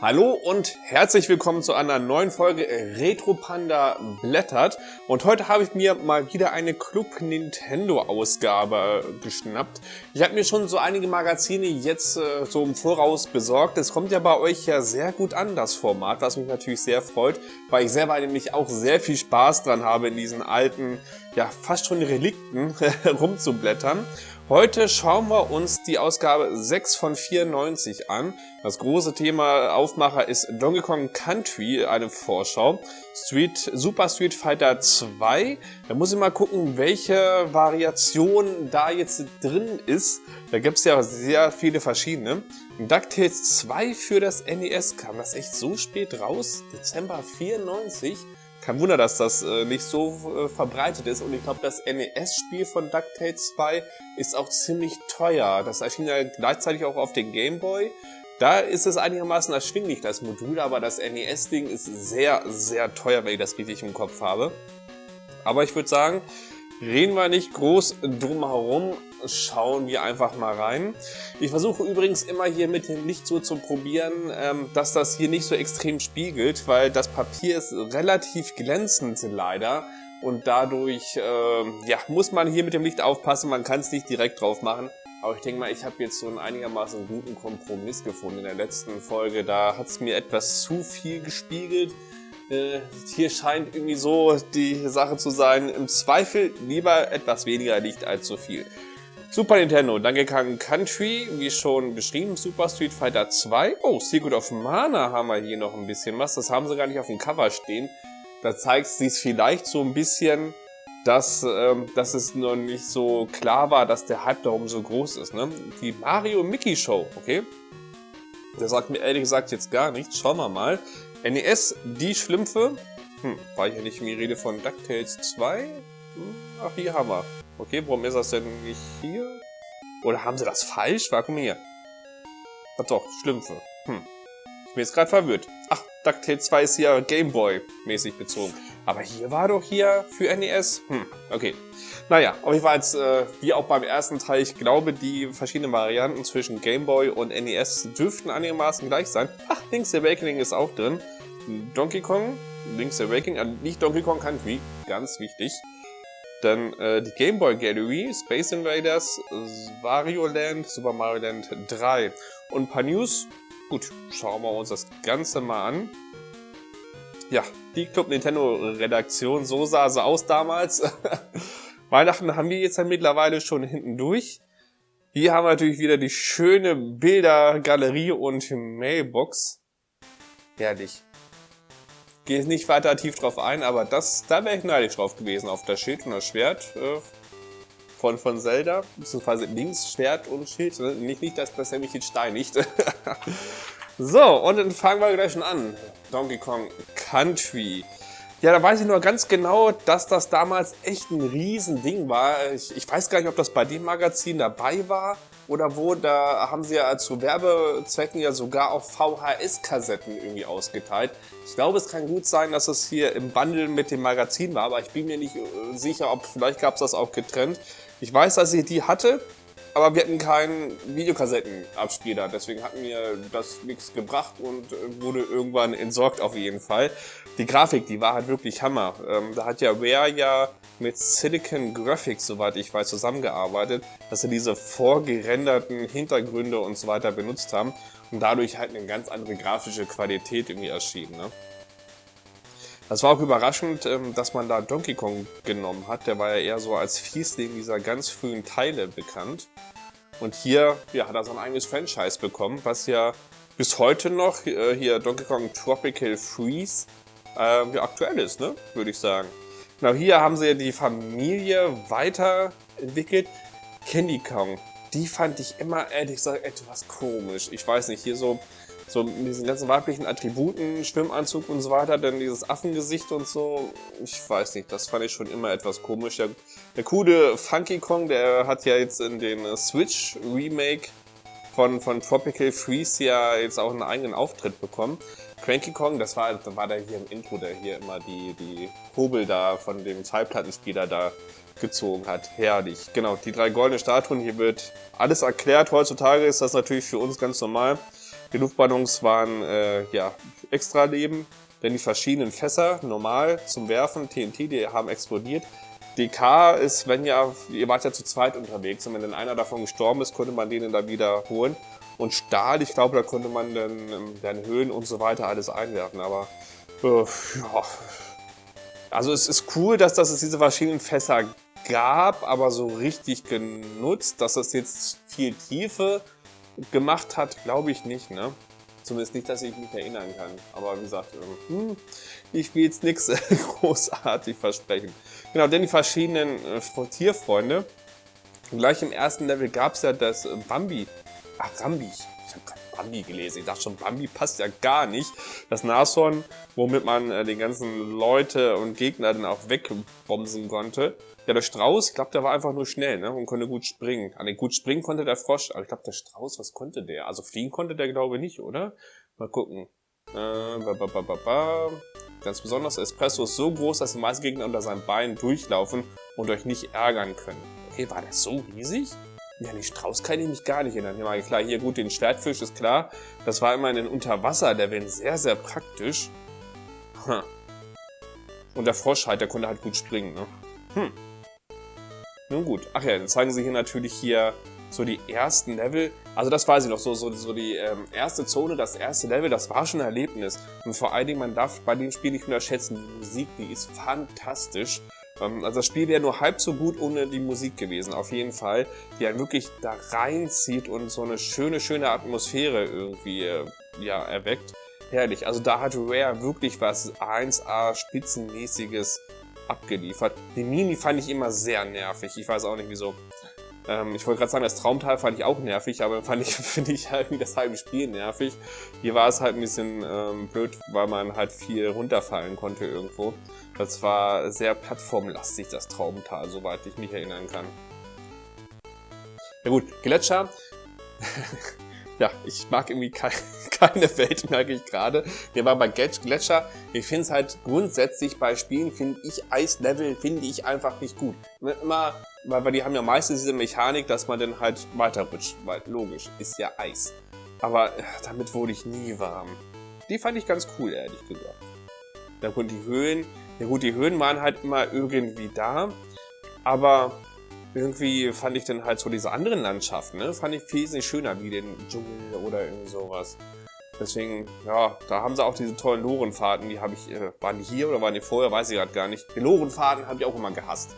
Hallo und herzlich willkommen zu einer neuen Folge Retro Panda blättert. Und heute habe ich mir mal wieder eine Club Nintendo Ausgabe geschnappt. Ich habe mir schon so einige Magazine jetzt äh, so im Voraus besorgt. Es kommt ja bei euch ja sehr gut an, das Format, was mich natürlich sehr freut, weil ich selber nämlich auch sehr viel Spaß dran habe, in diesen alten, ja fast schon Relikten rumzublättern. Heute schauen wir uns die Ausgabe 6 von 94 an. Das große Thema Aufmacher ist Donkey Kong Country, eine Vorschau. Street, Super Street Fighter 2. Da muss ich mal gucken, welche Variation da jetzt drin ist. Da gibt es ja sehr viele verschiedene. DuckTales 2 für das NES kam das echt so spät raus? Dezember 94? Kein Wunder, dass das äh, nicht so äh, verbreitet ist. Und ich glaube, das NES-Spiel von DuckTales 2 ist auch ziemlich teuer. Das erschien ja gleichzeitig auch auf den Game Boy. Da ist es einigermaßen erschwinglich, das Modul, aber das NES-Ding ist sehr, sehr teuer, wenn ich das richtig im Kopf habe. Aber ich würde sagen, reden wir nicht groß drum herum, schauen wir einfach mal rein. Ich versuche übrigens immer hier mit dem Licht so zu probieren, ähm, dass das hier nicht so extrem spiegelt, weil das Papier ist relativ glänzend leider. Und dadurch äh, ja, muss man hier mit dem Licht aufpassen, man kann es nicht direkt drauf machen. Aber ich denke mal, ich habe jetzt so einen einigermaßen guten Kompromiss gefunden in der letzten Folge. Da hat es mir etwas zu viel gespiegelt. Äh, hier scheint irgendwie so die Sache zu sein, im Zweifel lieber etwas weniger Licht als zu viel. Super Nintendo, Donkey Kong Country, wie schon beschrieben, Super Street Fighter 2. Oh, Secret of Mana haben wir hier noch ein bisschen was. Das haben sie gar nicht auf dem Cover stehen. Da zeigt sich vielleicht so ein bisschen, dass, ähm, dass es noch nicht so klar war, dass der Hype darum so groß ist. Ne? Die Mario Mickey Show, okay? Der sagt mir ehrlich gesagt jetzt gar nichts. Schauen wir mal. NES, die Schlümpfe. Hm, war hier nicht die Rede von DuckTales 2? Hm, ach, hier haben wir. Okay, warum ist das denn nicht hier? Oder haben sie das falsch? War, guck mal hier. Ach doch, Schlümpfe. Hm. Ich bin jetzt gerade verwirrt. Ach, DuckTales 2 ist hier Gameboy-mäßig bezogen. Aber hier war doch hier für NES. Hm, okay. Naja, auf jeden Fall, äh, wie auch beim ersten Teil, ich glaube, die verschiedenen Varianten zwischen Gameboy und NES dürften einigermaßen gleich sein. Ach, Link's Awakening ist auch drin. Donkey Kong, Link's Awakening, also nicht Donkey Kong Country, ganz wichtig. Dann äh, die Game Boy Gallery, Space Invaders, Wario Land, Super Mario Land 3. Und ein paar News. Gut, schauen wir uns das Ganze mal an. Ja, die Club Nintendo Redaktion, so sah sie aus damals. Weihnachten haben wir jetzt ja mittlerweile schon hinten durch. Hier haben wir natürlich wieder die schöne Bildergalerie und Mailbox. Herrlich gehe nicht weiter tief drauf ein, aber das, da wäre ich neidisch drauf gewesen, auf das Schild und das Schwert äh, von, von Zelda, beziehungsweise links Schwert und Schild, nicht, nicht dass das nämlich jetzt steinigt. so, und dann fangen wir gleich schon an. Donkey Kong Country. Ja, da weiß ich nur ganz genau, dass das damals echt ein Riesending war. Ich, ich weiß gar nicht, ob das bei dem Magazin dabei war oder wo. Da haben sie ja zu Werbezwecken ja sogar auch VHS-Kassetten irgendwie ausgeteilt. Ich glaube, es kann gut sein, dass es hier im Bundle mit dem Magazin war, aber ich bin mir nicht äh, sicher, ob vielleicht gab es das auch getrennt. Ich weiß, dass ich die hatte, aber wir hatten keinen Videokassettenabspieler, deswegen hat mir das nichts gebracht und äh, wurde irgendwann entsorgt auf jeden Fall. Die Grafik, die war halt wirklich Hammer. Ähm, da hat ja Rare ja mit Silicon Graphics, soweit ich weiß, zusammengearbeitet, dass sie diese vorgerenderten Hintergründe und so weiter benutzt haben und dadurch halt eine ganz andere grafische Qualität irgendwie erschien. Ne? Das war auch überraschend, ähm, dass man da Donkey Kong genommen hat. Der war ja eher so als Fiesling dieser ganz frühen Teile bekannt. Und hier ja, hat er sein eigenes Franchise bekommen, was ja bis heute noch äh, hier Donkey Kong Tropical Freeze äh, ja, aktuell ist, ne? würde ich sagen. Genau, hier haben sie ja die Familie weiterentwickelt. Candy Kong, die fand ich immer ehrlich gesagt etwas komisch. Ich weiß nicht, hier so so mit diesen ganzen weiblichen Attributen, Schwimmanzug und so weiter, dann dieses Affengesicht und so, ich weiß nicht, das fand ich schon immer etwas komisch. Der, der coole Funky Kong, der hat ja jetzt in den Switch Remake von, von Tropical Freeze ja jetzt auch einen eigenen Auftritt bekommen. Cranky Kong, das war, das war der hier im Intro, der hier immer die, die Hobel da von dem Schallplattenspieler da gezogen hat. Herrlich. Genau, die drei goldenen Statuen, hier wird alles erklärt. Heutzutage ist das natürlich für uns ganz normal. Die Luftballons waren äh, ja extra Leben, denn die verschiedenen Fässer, normal zum Werfen, TNT, die haben explodiert. DK ist, wenn ja, ihr wart ja zu zweit unterwegs und wenn dann einer davon gestorben ist, konnte man den dann wieder holen. Und Stahl, ich glaube, da konnte man dann, ähm, dann Höhen und so weiter alles einwerfen, aber äh, ja. Also es ist cool, dass, dass es diese verschiedenen Fässer gab, aber so richtig genutzt, dass es jetzt viel Tiefe gemacht hat, glaube ich nicht, ne? Zumindest nicht, dass ich mich erinnern kann. Aber wie gesagt, ähm, hm, ich will jetzt nichts großartig versprechen. Genau, denn die verschiedenen äh, Tierfreunde. Gleich im ersten Level gab es ja das Bambi. Ach, Rambi. Ich habe gerade Bambi gelesen. Ich dachte schon, Bambi passt ja gar nicht. Das Nashorn, womit man äh, den ganzen Leute und Gegner dann auch wegbomsen konnte. Ja, der Strauß, ich glaube, der war einfach nur schnell ne? und konnte gut springen. An den gut springen konnte der Frosch, aber ich glaube, der Strauß, was konnte der? Also fliegen konnte der, glaube ich, nicht, oder? Mal gucken. Äh, ba, ba, ba, ba, ba. Ganz besonders, Espresso ist so groß, dass die meisten Gegner unter seinen Beinen durchlaufen und euch nicht ärgern können. Okay, war der so riesig? Ja, den Strauß kann ich mich gar nicht erinnern. Ja, klar, hier gut, den Schwertfisch ist klar. Das war immer in den Unterwasserleveln sehr, sehr praktisch. Hm. Und der Frosch halt, der konnte halt gut springen, ne? Hm. Nun gut. Ach ja, dann zeigen sie hier natürlich hier so die ersten Level. Also das weiß ich noch, so, so, so die ähm, erste Zone, das erste Level, das war schon ein Erlebnis. Und vor allen Dingen, man darf bei dem Spiel nicht unterschätzen, die Musik, die ist fantastisch. Ähm, also das Spiel wäre nur halb so gut ohne die Musik gewesen, auf jeden Fall. Die einen wirklich da reinzieht und so eine schöne, schöne Atmosphäre irgendwie äh, ja, erweckt. Herrlich. Also da hat Rare wirklich was 1A spitzenmäßiges abgeliefert. Die Mini fand ich immer sehr nervig. Ich weiß auch nicht wieso. Ähm, ich wollte gerade sagen, das Traumtal fand ich auch nervig, aber fand ich, finde ich halt das halbe Spiel nervig. Hier war es halt ein bisschen ähm, blöd, weil man halt viel runterfallen konnte irgendwo. Das war sehr plattformlastig, das Traumtal, soweit ich mich erinnern kann. Ja gut, Gletscher. ja, ich mag irgendwie keine, keine Welt, merke ich gerade. Wir waren bei Gletscher. Ich finde es halt grundsätzlich bei Spielen, finde ich Eislevel, finde ich einfach nicht gut. Immer, weil, weil die haben ja meistens diese Mechanik, dass man dann halt weiterrutscht. Weil logisch, ist ja Eis. Aber ja, damit wurde ich nie warm. Die fand ich ganz cool, ehrlich gesagt. Dann wurden die Höhen. Ja gut, die Höhen waren halt immer irgendwie da. Aber irgendwie fand ich dann halt so diese anderen Landschaften, ne? Fand ich wesentlich schöner wie den Dschungel oder irgendwie sowas. Deswegen, ja, da haben sie auch diese tollen Lorenfahrten, die habe ich, äh, waren die hier oder waren die vorher, weiß ich gerade gar nicht. Die Lorenfahrten habe ich auch immer gehasst.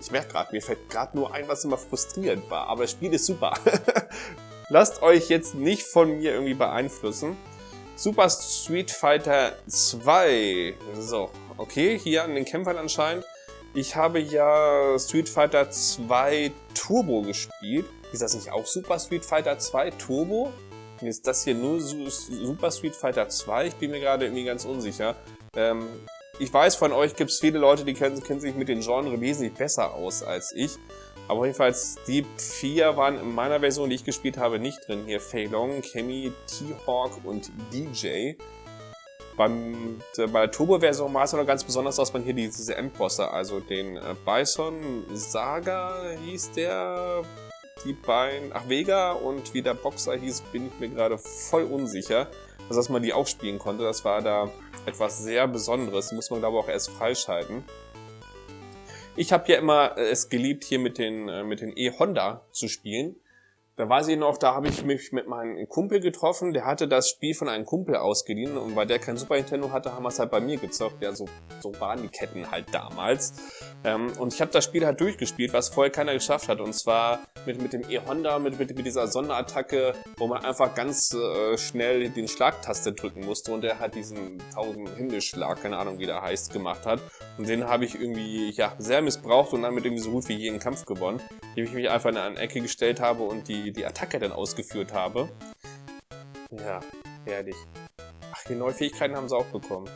Ich merke gerade, mir fällt gerade nur ein, was immer frustrierend war, aber das Spiel ist super. Lasst euch jetzt nicht von mir irgendwie beeinflussen. Super Street Fighter 2. So, okay, hier an den Kämpfern anscheinend. Ich habe ja Street Fighter 2 Turbo gespielt. Ist das nicht auch Super Street Fighter 2 Turbo? Ist das hier nur Super Street Fighter 2? Ich bin mir gerade irgendwie ganz unsicher. Ähm, ich weiß, von euch gibt es viele Leute, die kennen, kennen, sich mit den Genre wesentlich besser aus als ich. Aber jedenfalls, die vier waren in meiner Version, die ich gespielt habe, nicht drin. Hier Fei Long, Kemi, T-Hawk und DJ. Beim, äh, bei der Turbo-Version war es noch ganz besonders, dass man hier diese Endbosse, also den äh, Bison Saga hieß der, die beiden, ach Vega und wie der Boxer hieß, bin ich mir gerade voll unsicher. Also dass man die auch spielen konnte, das war da etwas sehr Besonderes, muss man glaube ich auch erst freischalten. Ich habe ja immer es geliebt, hier mit den, äh, mit den E-Honda zu spielen. Da weiß ich noch, da habe ich mich mit meinem Kumpel getroffen, der hatte das Spiel von einem Kumpel ausgeliehen und weil der kein Super Nintendo hatte, haben wir es halt bei mir gezockt. Ja, so, so waren die Ketten halt damals. Ähm, und ich habe das Spiel halt durchgespielt, was vorher keiner geschafft hat. Und zwar mit, mit dem E-Honda, mit, mit, mit dieser Sonderattacke, wo man einfach ganz äh, schnell den Schlagtaste drücken musste und der hat diesen 1000 Himmelschlag, keine Ahnung wie der heißt, gemacht hat. Und den habe ich irgendwie ja, sehr missbraucht und damit irgendwie so gut wie jeden Kampf gewonnen, indem ich mich einfach in eine Ecke gestellt habe und die die, Attacke dann ausgeführt habe. Ja, herrlich. Ach, die neue Fähigkeiten haben sie auch bekommen.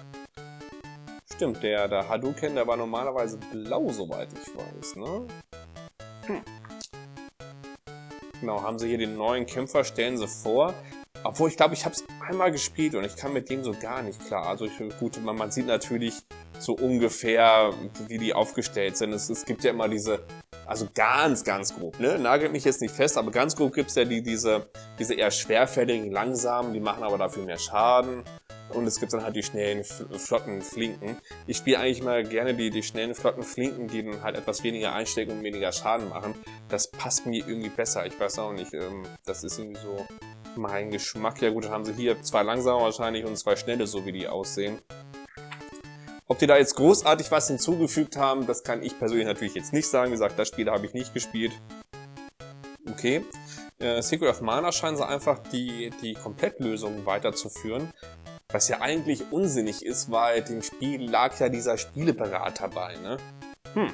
Stimmt, der, der Hadouken, der war normalerweise blau, soweit ich weiß, ne? Hm. Genau, haben sie hier den neuen Kämpfer, stellen sie vor. Obwohl, ich glaube, ich habe es einmal gespielt und ich kann mit dem so gar nicht klar. Also, ich, gut, man, man sieht natürlich so ungefähr, wie die aufgestellt sind. Es, es gibt ja immer diese Also ganz, ganz grob, ne? Nagelt mich jetzt nicht fest, aber ganz grob gibt's ja die, diese, diese eher schwerfälligen, langsamen, die machen aber dafür mehr Schaden. Und es gibt dann halt die schnellen, flotten Flinken. Ich spiele eigentlich mal gerne die, die schnellen, flotten Flinken, die dann halt etwas weniger einstecken und weniger Schaden machen. Das passt mir irgendwie besser. Ich weiß auch nicht, ähm, das ist irgendwie so mein Geschmack. Ja gut, dann haben sie hier zwei langsame wahrscheinlich und zwei schnelle, so wie die aussehen. Ob die da jetzt großartig was hinzugefügt haben, das kann ich persönlich natürlich jetzt nicht sagen. Wie gesagt, das Spiel habe ich nicht gespielt. Okay. Äh, Secret of Mana scheinen sie einfach die, die Komplettlösung weiterzuführen. Was ja eigentlich unsinnig ist, weil dem Spiel lag ja dieser Spieleberater bei, ne? Hm.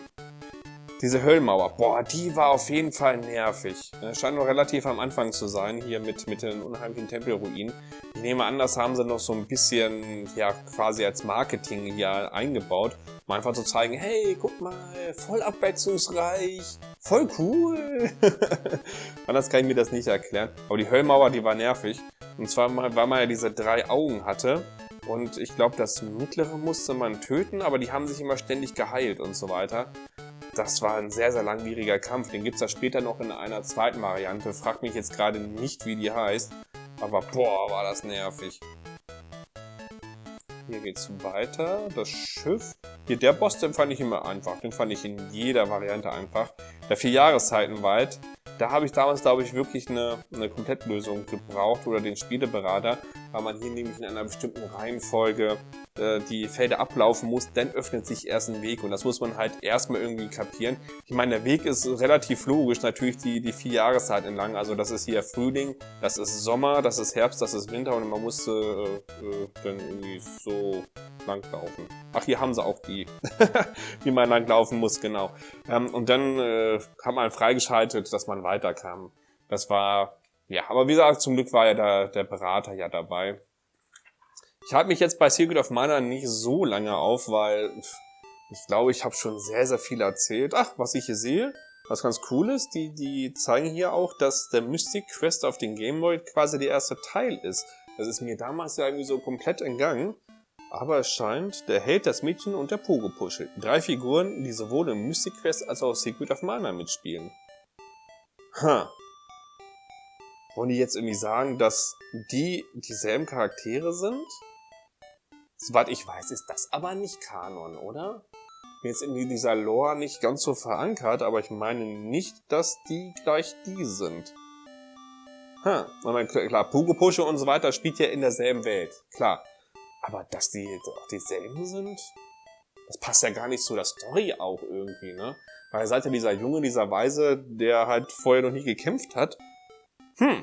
Diese Höllmauer, boah, die war auf jeden Fall nervig. Scheint noch relativ am Anfang zu sein, hier mit, mit den unheimlichen Tempelruinen. Ich nehme an, das haben sie noch so ein bisschen, ja, quasi als Marketing hier eingebaut, um einfach zu zeigen, hey, guck mal, voll abwechslungsreich, voll cool. Anders kann ich mir das nicht erklären. Aber die Höllmauer, die war nervig. Und zwar, weil man ja diese drei Augen hatte. Und ich glaube, das mittlere musste man töten, aber die haben sich immer ständig geheilt und so weiter. Das war ein sehr, sehr langwieriger Kampf. Den gibt es ja später noch in einer zweiten Variante. Frag mich jetzt gerade nicht, wie die heißt. Aber boah, war das nervig. Hier geht's weiter. Das Schiff. Hier, der Boss, den fand ich immer einfach. Den fand ich in jeder Variante einfach. Der vier Jahreszeiten weit. Da habe ich damals, glaube ich, wirklich eine, eine Komplettlösung gebraucht oder den Spieleberater, weil man hier nämlich in einer bestimmten Reihenfolge äh, die Felder ablaufen muss, dann öffnet sich erst ein Weg und das muss man halt erstmal irgendwie kapieren. Ich meine, der Weg ist relativ logisch, natürlich die, die vier Jahreszeiten entlang, also das ist hier Frühling, das ist Sommer, das ist Herbst, das ist Winter und man muss äh, äh, dann irgendwie so langlaufen. Ach, hier haben sie auch die, wie man langlaufen muss, genau. Ähm, und dann äh, hat man freigeschaltet, dass man weiterkam. Das war, ja, aber wie gesagt, zum Glück war ja der, der Berater ja dabei. Ich halte mich jetzt bei Secret of Mana nicht so lange auf, weil ich glaube, ich habe schon sehr, sehr viel erzählt. Ach, was ich hier sehe, was ganz cool ist, die, die zeigen hier auch, dass der Mystic Quest auf den Game Boy quasi der erste Teil ist. Das ist mir damals ja irgendwie so komplett entgangen. Aber es scheint, der Held, das Mädchen und der Pogo-Puschel. Drei Figuren, die sowohl im Mystic Quest als auch Secret of Mana mitspielen. Ha. Wollen die jetzt irgendwie sagen, dass die dieselben Charaktere sind? Soweit ich weiß, ist das aber nicht Kanon, oder? Jetzt in dieser Lore nicht ganz so verankert, aber ich meine nicht, dass die gleich die sind. Ha, huh. klar, Pogo Pusche und so weiter spielt ja in derselben Welt, klar. Aber dass die auch dieselben sind, das passt ja gar nicht zu der Story auch irgendwie, ne? Weil seid ja dieser Junge, dieser Weise, der halt vorher noch nie gekämpft hat. Hm.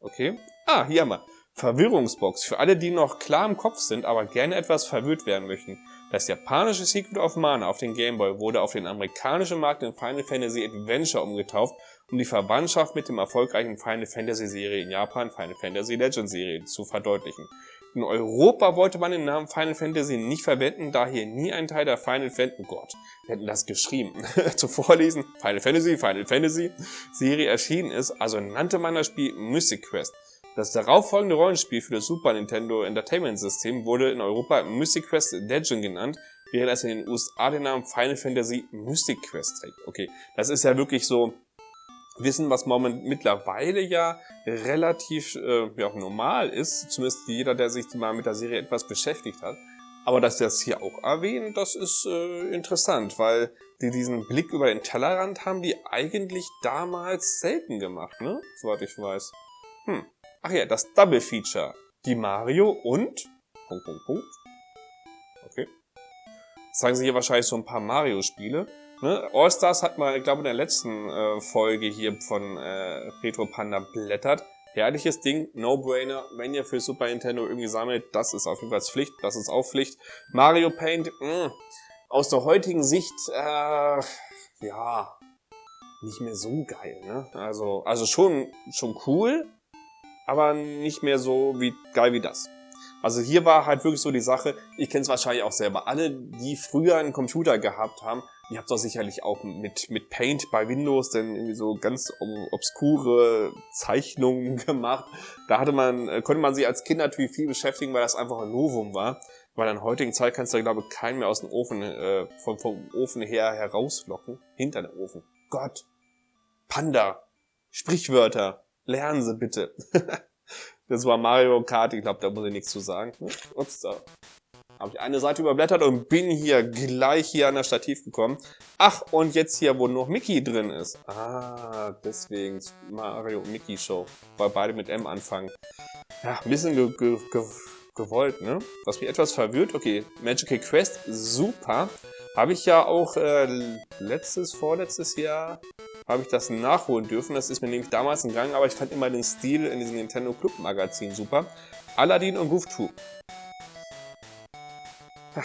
Okay. Ah, hier haben wir. Verwirrungsbox. Für alle, die noch klar im Kopf sind, aber gerne etwas verwirrt werden möchten. Das japanische Secret of Mana auf den Game Boy wurde auf den amerikanischen Markt in Final Fantasy Adventure umgetauft, um die Verwandtschaft mit dem erfolgreichen Final Fantasy Serie in Japan, Final Fantasy Legend Serie, zu verdeutlichen. In Europa wollte man den Namen Final Fantasy nicht verwenden, da hier nie ein Teil der Final Fantasy, oh Gott, wir hätten das geschrieben, zu vorlesen, Final Fantasy, Final Fantasy Serie erschienen ist, also nannte man das Spiel Mystic Quest. Das darauffolgende Rollenspiel für das Super Nintendo Entertainment System wurde in Europa Mystic Quest Legend genannt, während es in den USA den Namen Final Fantasy Mystic Quest trägt. Okay, das ist ja wirklich so Wissen, was moment mittlerweile ja relativ äh, ja, normal ist, zumindest jeder, der sich mal mit der Serie etwas beschäftigt hat. Aber dass das hier auch erwähnen, das ist äh, interessant, weil die diesen Blick über den Tellerrand haben die eigentlich damals selten gemacht, ne? Soweit ich weiß. Hm. Ach ja, das Double Feature. Die Mario und... Punkt, Punkt, Punkt. Okay. Das zeigen sie hier wahrscheinlich so ein paar Mario-Spiele. Ne? All-Stars hat man, ich glaube, in der letzten äh, Folge hier von äh, Retro Panda blättert. Herrliches Ding, No-Brainer. Wenn ihr für Super Nintendo irgendwie sammelt, das ist auf jeden Fall Pflicht. Das ist auch Pflicht. Mario Paint, mh, mm, aus der heutigen Sicht, äh, ja, nicht mehr so geil. Ne? Also, also schon, schon cool, aber nicht mehr so wie geil wie das. Also hier war halt wirklich so die Sache, ich kenne es wahrscheinlich auch selber, alle, die früher einen Computer gehabt haben, ihr habt doch sicherlich auch mit, mit Paint bei Windows denn irgendwie so ganz obskure Zeichnungen gemacht. Da hatte man, äh, konnte man sich als Kind natürlich viel beschäftigen, weil das einfach ein Novum war. Weil in heutigen Zeit kannst du, glaube ich, keinen mehr aus dem Ofen, äh, vom, vom Ofen her herauslocken. Hinter dem Ofen. Gott. Panda. Sprichwörter. Lernen Sie bitte. das war Mario Kart, ich glaube, da muss ich nichts zu sagen. Ups, da habe ich eine Seite überblättert und bin hier gleich hier an das Stativ gekommen. Ach, und jetzt hier, wo noch Mickey drin ist. Ah, deswegen Mario und Mickey Show, weil beide mit M anfangen. Ja, ein bisschen ge ge ge gewollt, ne? Was mich etwas verwirrt. Okay, Magical Quest, super. Habe ich ja auch äh, letztes, vorletztes Jahr habe ich das nachholen dürfen. Das ist mir nämlich damals entgangen, aber ich fand immer den Stil in diesem Nintendo Club Magazin super. Aladdin und Goof Troop. Da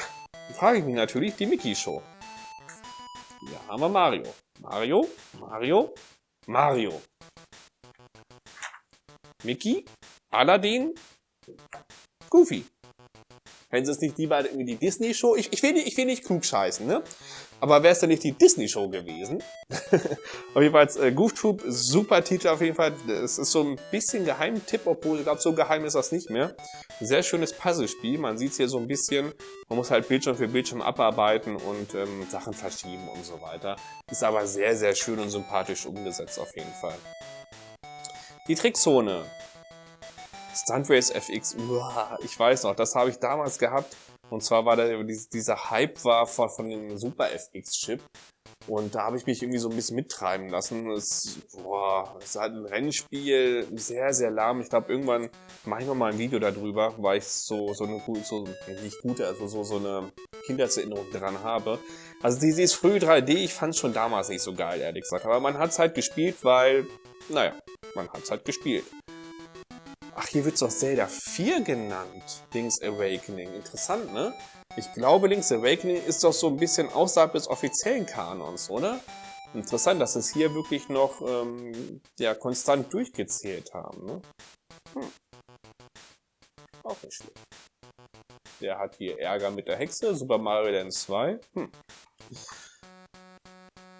frage ich mich natürlich, die Mickey Show. Hier haben wir Mario. Mario, Mario, Mario. Mickey, Aladdin, Goofy. Wenn es nicht lieber irgendwie die Disney-Show, ich, ich, will nicht, ich will nicht klug scheißen, ne? Aber wäre es denn nicht die Disney-Show gewesen? auf jeden Fall, äh, Goof super Titel auf jeden Fall. Es ist so ein bisschen Geheimtipp, obwohl ich glaube, so geheim ist das nicht mehr. Sehr schönes Puzzlespiel. Man sieht es hier so ein bisschen. Man muss halt Bildschirm für Bildschirm abarbeiten und ähm, Sachen verschieben und so weiter. Ist aber sehr, sehr schön und sympathisch umgesetzt auf jeden Fall. Die Trickzone. Stunt Race FX, uah, ich weiß noch, das habe ich damals gehabt. Und zwar war da dieser Hype war von, von dem Super FX Chip. Und da habe ich mich irgendwie so ein bisschen mittreiben lassen. Es, boah, es ist halt ein Rennspiel, sehr, sehr lahm. Ich glaube, irgendwann mache ich noch mal ein Video darüber, weil ich so, so eine so, nicht gute, also so, so eine Kindheitserinnerung dran habe. Also dieses frühe 3D, ich fand es schon damals nicht so geil, ehrlich gesagt. Aber man hat es halt gespielt, weil, naja, man hat es halt gespielt. Ach, hier wird es doch Zelda 4 genannt. Link's Awakening. Interessant, ne? Ich glaube, Link's Awakening ist doch so ein bisschen außerhalb des offiziellen Kanons, oder? Interessant, dass es hier wirklich noch ähm, ja, konstant durchgezählt haben. Ne? Hm. Auch nicht schlecht. Der hat hier Ärger mit der Hexe. Super Mario Land 2. Hm.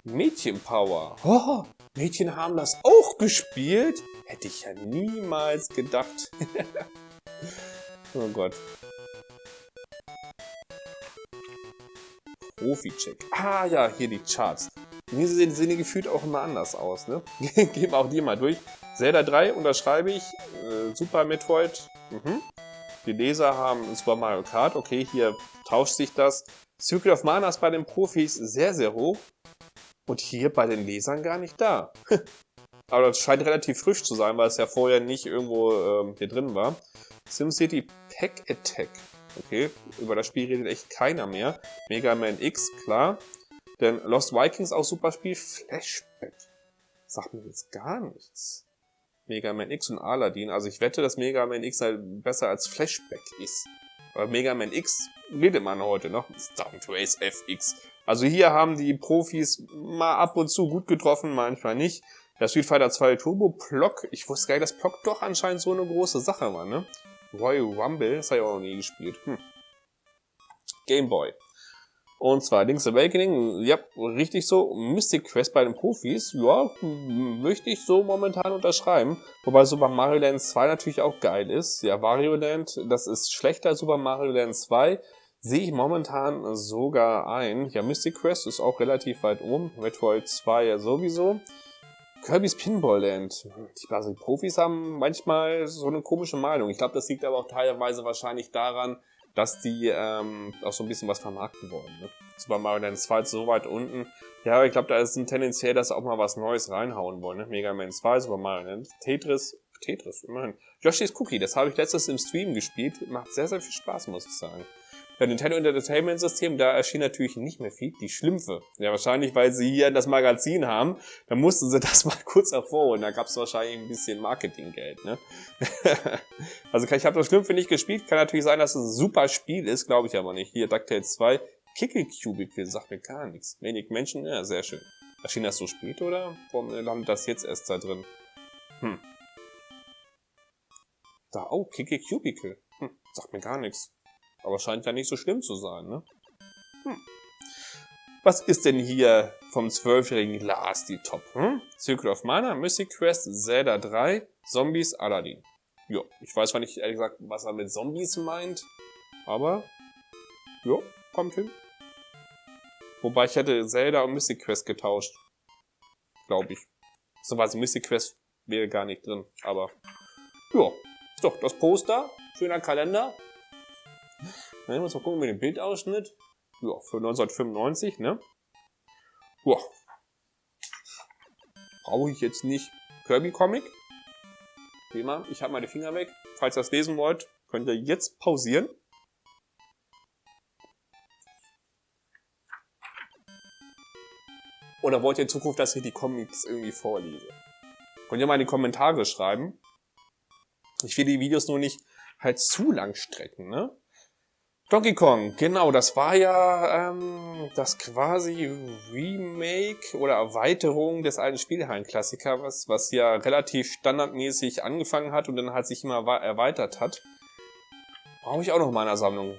Mädchenpower. Oh, Mädchen haben das auch gespielt? Hätte ich ja niemals gedacht. oh Gott. Profi-Check. Ah ja, hier die Charts. Diese sehen, sehen gefühlt auch immer anders aus, ne? Gehen wir auch die mal durch. Zelda 3 unterschreibe ich. Äh, Super Metroid. Mhm. Die Leser haben Super Mario Kart. Okay, hier tauscht sich das. Secret of Mana ist bei den Profis sehr, sehr hoch. Und hier bei den Lesern gar nicht da. Aber das scheint relativ frisch zu sein, weil es ja vorher nicht irgendwo ähm, hier drin war. SimCity Pack Attack. Okay, über das Spiel redet echt keiner mehr. Mega Man X, klar. Denn Lost Vikings auch super Spiel. Flashback. Sagt mir jetzt gar nichts. Mega Man X und Aladdin. Also ich wette, dass Mega Man X halt besser als Flashback ist. Aber Mega Man X redet man heute noch. Stunt Race FX. Also hier haben die Profis mal ab und zu gut getroffen, manchmal nicht. Der Street Fighter 2 Turbo Plock. Ich wusste gar nicht, dass Plock doch anscheinend so eine große Sache war, ne? Royal Rumble, das habe ich auch noch nie gespielt. Hm. Game Boy. Und zwar Link's Awakening, ja, richtig so. Mystic Quest bei den Profis, ja, möchte ich so momentan unterschreiben. Wobei Super Mario Land 2 natürlich auch geil ist. Ja, Wario Land, das ist schlechter als Super Mario Land 2. Sehe ich momentan sogar ein. Ja, Mystic Quest ist auch relativ weit oben. Metroid 2 ja sowieso. Kirby's Pinball Land. Also die Profis haben manchmal so eine komische Meinung. Ich glaube, das liegt aber auch teilweise wahrscheinlich daran, dass die ähm, auch so ein bisschen was vermarkten wollen. Ne? Super Mario Land 2 ist so weit unten. Ja, ich glaube, da ist ein tendenziell, dass sie auch mal was Neues reinhauen wollen. Ne? Mega Man 2, Super Mario Land, Tetris, Tetris, immerhin. Yoshi's Cookie, das habe ich letztes im Stream gespielt. Macht sehr, sehr viel Spaß, muss ich sagen. Bei Nintendo Entertainment System, da erschien natürlich nicht mehr viel. Die Schlümpfe. Ja, wahrscheinlich, weil sie hier das Magazin haben. Da mussten sie das mal kurz hervorholen. Da gab es wahrscheinlich ein bisschen Marketinggeld. Ne? also ich habe das Schlümpfe nicht gespielt. Kann natürlich sein, dass es ein super Spiel ist. Glaube ich aber nicht. Hier, DuckTales 2. Kickle Cubicle sagt mir gar nichts. Wenig Menschen. Ja, sehr schön. Erschien das so spät oder warum landet das jetzt erst da drin? Hm. Da, oh, Kickle Cubicle. Hm, sagt mir gar nichts. Aber scheint ja nicht so schlimm zu sein, ne? Hm. Was ist denn hier vom zwölfjährigen Lars die Top? Hm? Circle of Mana, Mystic Quest, Zelda 3, Zombies, Aladdin. Jo, ich weiß zwar nicht ehrlich gesagt, was er mit Zombies meint, aber Ja, kommt hin. Wobei ich hätte Zelda und Mystic Quest getauscht. Glaube ich. So was Mystic Quest wäre gar nicht drin, aber ja, ist doch das Poster, schöner Kalender. Dann muss mal gucken mit dem Bildausschnitt. Ja, für 1995, ne? Ja. Brauche ich jetzt nicht Kirby Comic. Wie immer, ich habe meine Finger weg. Falls ihr das lesen wollt, könnt ihr jetzt pausieren. Oder wollt ihr in Zukunft, dass ich die Comics irgendwie vorlese? Könnt ihr mal in die Kommentare schreiben. Ich will die Videos nur nicht halt zu lang strecken, ne? Donkey Kong, genau, das war ja ähm, das quasi Remake oder Erweiterung des alten Spielhallen-Klassikers, was, ja relativ standardmäßig angefangen hat und dann halt sich immer erweitert hat. Brauche ich auch noch in meiner Sammlung.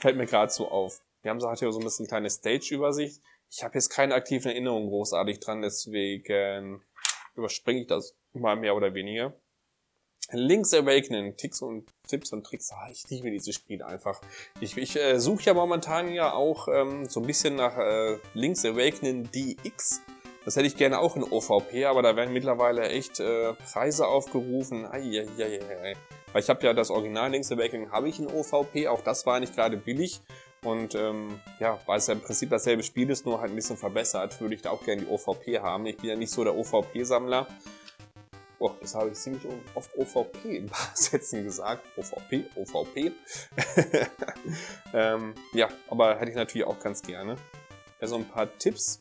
Fällt mir gerade so auf. Wir haben so, hat hier so ein bisschen kleine Stage-Übersicht. Ich habe jetzt keine aktiven Erinnerungen großartig dran, deswegen überspringe ich das mal mehr oder weniger. Link's Awakening, Ticks und Tipps und Tricks. Ah, ich liebe dieses Spiel einfach. Ich, ich äh, suche ja momentan ja auch ähm, so ein bisschen nach äh, Link's Awakening DX. Das hätte ich gerne auch in OVP, aber da werden mittlerweile echt äh, Preise aufgerufen. Eieieiei. Weil ich habe ja das Original Link's Awakening habe ich in OVP, auch das war nicht gerade billig. Und ähm, ja, weil es ja im Prinzip dasselbe Spiel ist, nur halt ein bisschen verbessert, würde ich da auch gerne die OVP haben. Ich bin ja nicht so der OVP-Sammler. Oh, das habe ich ziemlich oft OVP in paar Sätzen gesagt. OVP, OVP. ähm, ja, aber hätte ich natürlich auch ganz gerne. Ja, so ein paar Tipps.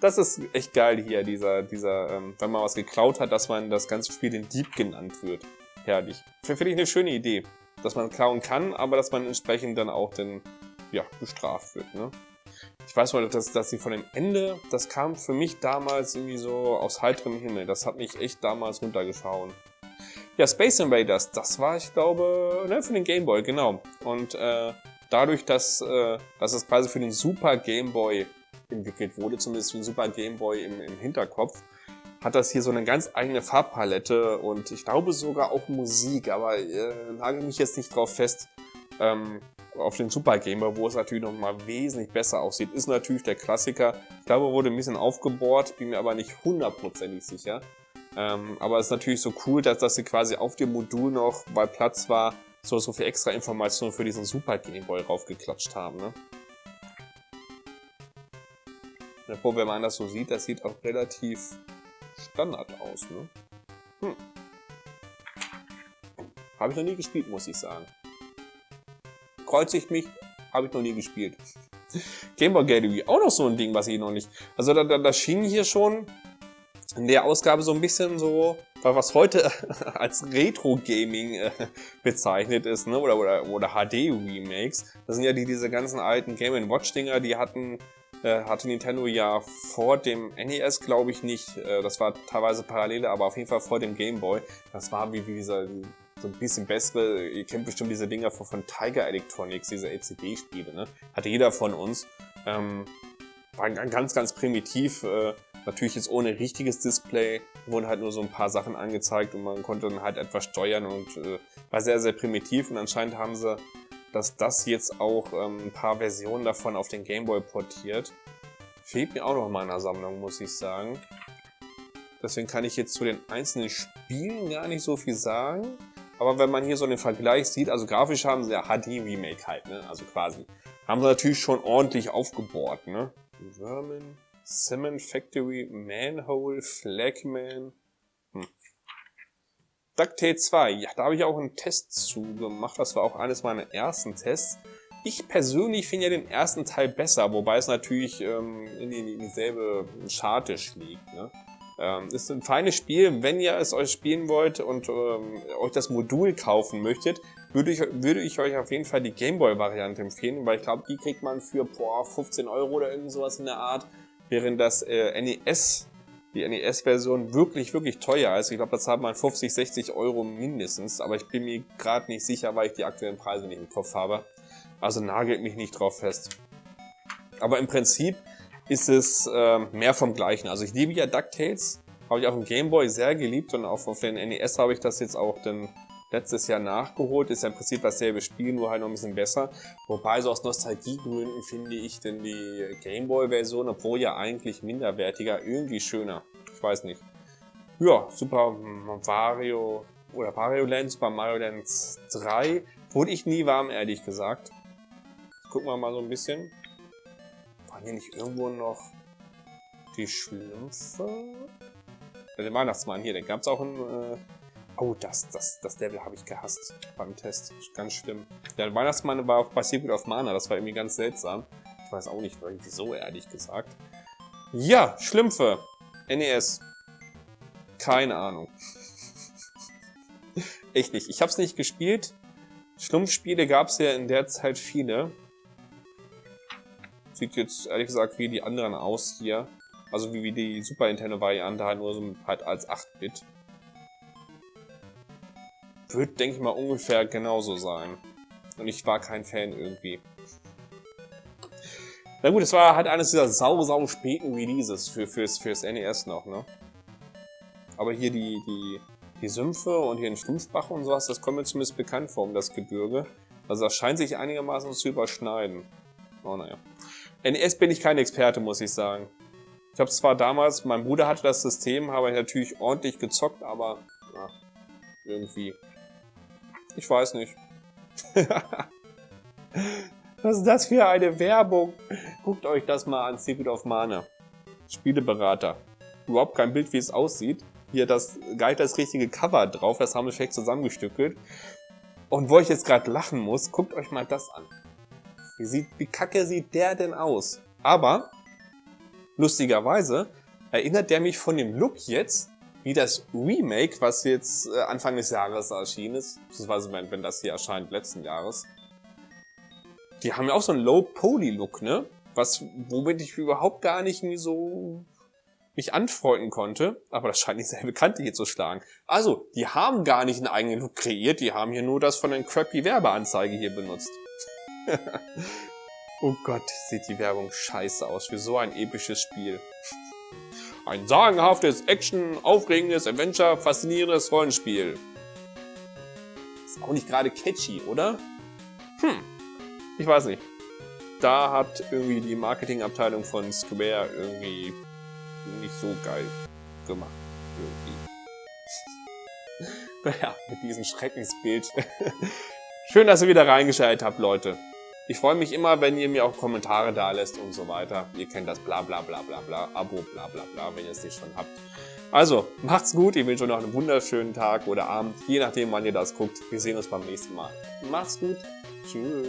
Das ist echt geil hier, dieser, dieser, ähm, wenn man was geklaut hat, dass man das ganze Spiel den Dieb genannt wird. Herrlich. Finde ich eine schöne Idee, dass man klauen kann, aber dass man entsprechend dann auch den, ja, bestraft wird. Ne? Ich weiß mal, dass, dass sie von dem Ende, das kam für mich damals irgendwie so aus heiterem Himmel. Das hat mich echt damals runtergeschauen. Ja, Space Invaders, das war, ich glaube, ne, für den Game Boy, genau. Und äh, dadurch, dass, äh, dass es quasi für den Super Game Boy entwickelt wurde, zumindest für den Super Game Boy im, im Hinterkopf, hat das hier so eine ganz eigene Farbpalette und ich glaube sogar auch Musik, aber äh, nagel mich jetzt nicht drauf fest. Ähm, auf den Super Gamer, wo es natürlich noch mal wesentlich besser aussieht, ist natürlich der Klassiker. Ich glaube, wurde ein bisschen aufgebohrt, bin mir aber nicht hundertprozentig sicher. Ähm, aber es ist natürlich so cool, dass, dass sie quasi auf dem Modul noch, weil Platz war, so, so viel extra Informationen für diesen Super Game Boy raufgeklatscht haben. Ne? Obwohl, wenn man das so sieht, das sieht auch relativ Standard aus. Ne? Hm. Habe ich noch nie gespielt, muss ich sagen kreuzigt mich, habe ich noch nie gespielt. Game Boy Gallery, auch noch so ein Ding, was ich noch nicht... Also da, da, da schien hier schon in der Ausgabe so ein bisschen so, was heute als Retro-Gaming äh, bezeichnet ist, ne? oder, oder, oder HD-Remakes. Das sind ja die, diese ganzen alten Game Watch-Dinger, die hatten, äh, hatte Nintendo ja vor dem NES, glaube ich, nicht. Äh, das war teilweise parallel, aber auf jeden Fall vor dem Game Boy. Das war wie, wie dieser so ein bisschen bessere, ihr kennt bestimmt diese Dinger von, von Tiger Electronics, diese LCD-Spiele, ne? Hatte jeder von uns. Ähm, war ganz, ganz primitiv, äh, natürlich jetzt ohne richtiges Display, wurden halt nur so ein paar Sachen angezeigt und man konnte dann halt etwas steuern und äh, war sehr, sehr primitiv und anscheinend haben sie dass das jetzt auch ähm, ein paar Versionen davon auf den Gameboy portiert. Fehlt mir auch noch in meiner Sammlung, muss ich sagen. Deswegen kann ich jetzt zu den einzelnen Spielen gar nicht so viel sagen. Aber wenn man hier so den Vergleich sieht, also grafisch haben sie ja HD-Remake halt, ne? Also quasi. Haben sie natürlich schon ordentlich aufgebohrt, ne? Vermin, Cement Factory, Manhole, Flagman. Hm. DuckTales 2, ja, da habe ich auch einen Test zu gemacht. Das war auch eines meiner ersten Tests. Ich persönlich finde ja den ersten Teil besser, wobei es natürlich ähm, in, die, in dieselbe Scharte schlägt. Ne? Ähm, ist ein feines Spiel. Wenn ihr es euch spielen wollt und ähm, euch das Modul kaufen möchtet, würde ich, würde ich euch auf jeden Fall die Gameboy-Variante empfehlen, weil ich glaube, die kriegt man für boah, 15 Euro oder irgend sowas in der Art, während das äh, NES, die NES-Version wirklich, wirklich teuer ist. Ich glaube, das hat man 50, 60 Euro mindestens, aber ich bin mir gerade nicht sicher, weil ich die aktuellen Preise nicht im Kopf habe. Also nagelt mich nicht drauf fest. Aber im Prinzip ist es äh, mehr vom Gleichen. Also ich liebe ja DuckTales, habe ich auf dem Gameboy sehr geliebt und auch auf den NES habe ich das jetzt auch dann letztes Jahr nachgeholt. Ist ja im Prinzip dasselbe Spiel, nur halt noch ein bisschen besser. Wobei so aus Nostalgiegründen finde ich denn die Gameboy-Version, obwohl ja eigentlich minderwertiger, irgendwie schöner. Ich weiß nicht. Ja, Super Mario oder Mario Land, Super Mario Land 3 wurde ich nie warm, ehrlich gesagt. Gucken wir mal so ein bisschen. Waren hier nicht irgendwo noch die Schlümpfe? Den Weihnachtsmann hier, den gab es auch in... Äh oh, das, das, das Level habe ich gehasst beim Test. Ganz schlimm. Der Weihnachtsmann war auch bei Secret of Mana, das war irgendwie ganz seltsam. Ich weiß auch nicht, wieso, ehrlich gesagt. Ja, Schlümpfe. NES. Keine Ahnung. Echt nicht. Ich habe es nicht gespielt. Schlumpfspiele gab es ja in der Zeit viele. Sieht jetzt ehrlich gesagt wie die anderen aus hier. Also wie, wie die Super Nintendo-Variante, halt nur so halt als 8-Bit. Wird, denke ich mal, ungefähr genauso sein. Und ich war kein Fan irgendwie. Na gut, es war halt eines dieser sau, sau späten Releases für, fürs, fürs NES noch, ne? Aber hier die, die, die Sümpfe und hier ein Schlumpfbach und sowas, das kommt mir zumindest bekannt vor um das Gebirge. Also das scheint sich einigermaßen zu überschneiden. Oh naja. NES bin ich kein Experte, muss ich sagen. Ich habe zwar damals, mein Bruder hatte das System, habe ich natürlich ordentlich gezockt, aber ja, irgendwie. Ich weiß nicht. Was ist das für eine Werbung? Guckt euch das mal an, Secret of Mana. Spieleberater. Überhaupt kein Bild, wie es aussieht. Hier das gar das richtige Cover drauf, das haben wir vielleicht zusammengestückelt. Und wo ich jetzt gerade lachen muss, guckt euch mal das an. Wie, sieht, wie kacke sieht der denn aus? Aber Lustigerweise erinnert der mich von dem Look jetzt wie das Remake, was jetzt äh, Anfang des Jahres erschienen ist, beziehungsweise wenn, wenn das hier erscheint, letzten Jahres. Die haben ja auch so einen Low-Poly-Look, ne? Was, womit ich überhaupt gar nicht nie so mich anfreunden konnte, aber das scheint dieselbe Kante hier zu schlagen. Also, die haben gar nicht einen eigenen Look kreiert, die haben hier nur das von den crappy Werbeanzeige hier benutzt. Oh Gott, sieht die Werbung scheiße aus für so ein episches Spiel. Ein sagenhaftes, Action, aufregendes, Adventure, faszinierendes Rollenspiel. Ist auch nicht gerade catchy, oder? Hm, ich weiß nicht. Da hat irgendwie die Marketingabteilung von Square irgendwie nicht so geil gemacht. Irgendwie. naja, mit diesem Schreckensbild. Schön, dass ihr wieder reingeschaltet habt, Leute. Ich freue mich immer, wenn ihr mir auch Kommentare da lässt und so weiter. Ihr kennt das bla bla bla bla bla, Abo bla bla bla, wenn ihr es nicht schon habt. Also, macht's gut, ich wünsche euch noch einen wunderschönen Tag oder Abend, je nachdem wann ihr das guckt. Wir sehen uns beim nächsten Mal. Macht's gut. Tschüss.